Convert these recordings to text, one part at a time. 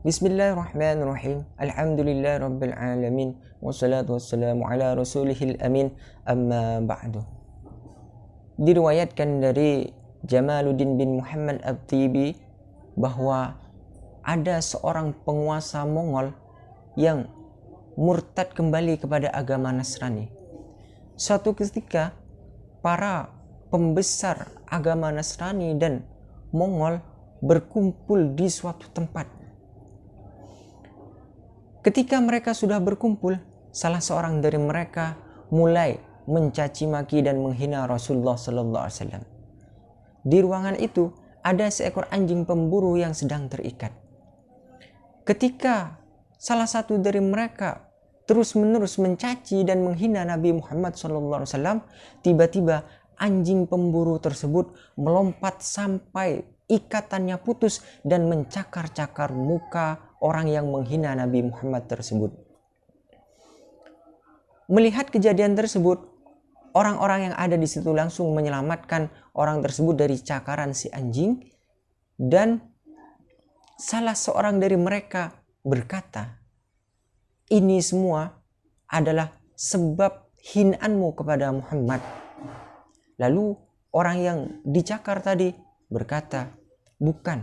Bismillahirrahmanirrahim. Alhamdulillah rabbil alamin. Wassalatu wassalamu ala rasulihil amin. Amma ba'du. Diriwayatkan dari Jamaluddin bin Muhammad Abtibi bahwa ada seorang penguasa Mongol yang murtad kembali kepada agama Nasrani. Suatu ketika para pembesar agama Nasrani dan Mongol berkumpul di suatu tempat Ketika mereka sudah berkumpul, salah seorang dari mereka mulai mencaci maki dan menghina Rasulullah sallallahu alaihi wasallam. Di ruangan itu ada seekor anjing pemburu yang sedang terikat. Ketika salah satu dari mereka terus-menerus mencaci dan menghina Nabi Muhammad SAW, tiba-tiba anjing pemburu tersebut melompat sampai ikatannya putus dan mencakar-cakar muka orang yang menghina Nabi Muhammad tersebut. Melihat kejadian tersebut, orang-orang yang ada di situ langsung menyelamatkan orang tersebut dari cakaran si anjing dan salah seorang dari mereka berkata, "Ini semua adalah sebab hinaanmu kepada Muhammad." Lalu orang yang dicakar tadi berkata, "Bukan,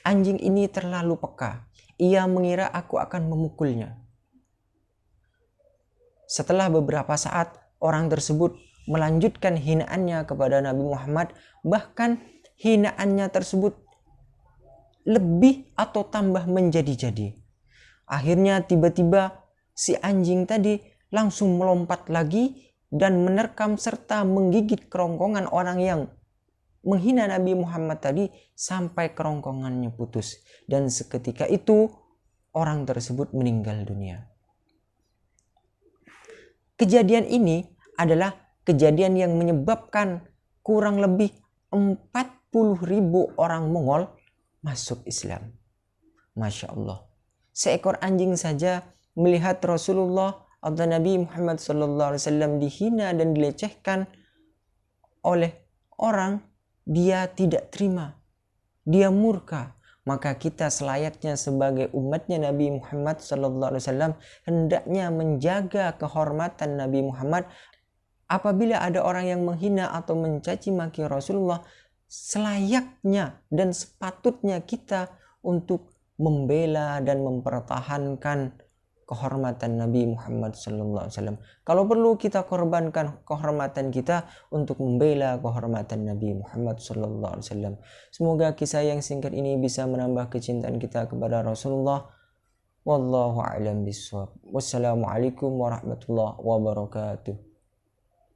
Anjing ini terlalu peka. Ia mengira aku akan memukulnya. Setelah beberapa saat, orang tersebut melanjutkan hinaannya kepada Nabi Muhammad, bahkan hinaannya tersebut lebih atau tambah menjadi-jadi. Akhirnya tiba-tiba si anjing tadi langsung melompat lagi dan menerkam serta menggigit kerongkongan orang yang menghina Nabi Muhammad tadi sampai kerongkongannya putus dan seketika itu orang tersebut meninggal dunia. Kejadian ini adalah kejadian yang menyebabkan kurang lebih 40 ribu orang Mongol masuk Islam. Masya Allah. Seekor anjing saja melihat Rasulullah atau Nabi Muhammad SAW dihina dan dilecehkan oleh orang dia tidak terima, dia murka, maka kita selayaknya sebagai umatnya Nabi Muhammad Wasallam hendaknya menjaga kehormatan Nabi Muhammad. Apabila ada orang yang menghina atau mencaci maki Rasulullah, selayaknya dan sepatutnya kita untuk membela dan mempertahankan kehormatan Nabi Muhammad SAW. Kalau perlu kita korbankan kehormatan kita untuk membela kehormatan Nabi Muhammad SAW. Semoga kisah yang singkat ini bisa menambah kecintaan kita kepada Rasulullah. Wallahu a'lam bishawab. Wassalamualaikum warahmatullahi wabarakatuh.